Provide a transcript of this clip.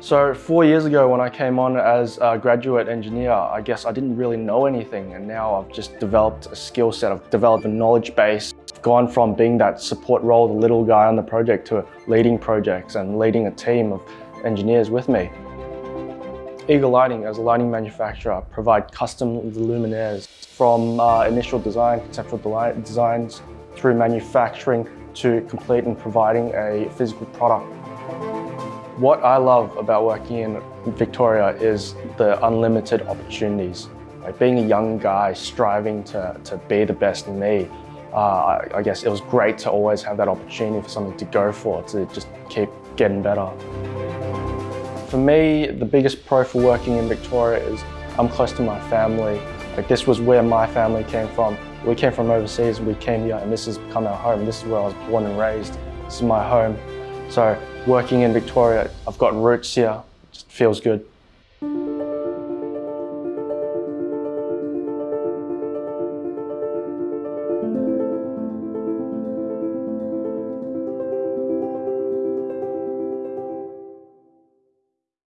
So four years ago when I came on as a graduate engineer, I guess I didn't really know anything and now I've just developed a skill set, I've developed a knowledge base, I've gone from being that support role, the little guy on the project to leading projects and leading a team of engineers with me. Eagle Lighting, as a lighting manufacturer, provide custom luminaires from uh, initial design, conceptual designs, through manufacturing to complete and providing a physical product. What I love about working in Victoria is the unlimited opportunities. Like being a young guy striving to, to be the best in me, uh, I, I guess it was great to always have that opportunity for something to go for, to just keep getting better. For me, the biggest pro for working in Victoria is I'm close to my family. Like this was where my family came from. We came from overseas, we came here and this has become our home. This is where I was born and raised. This is my home. So working in Victoria, I've got roots here, it just feels good.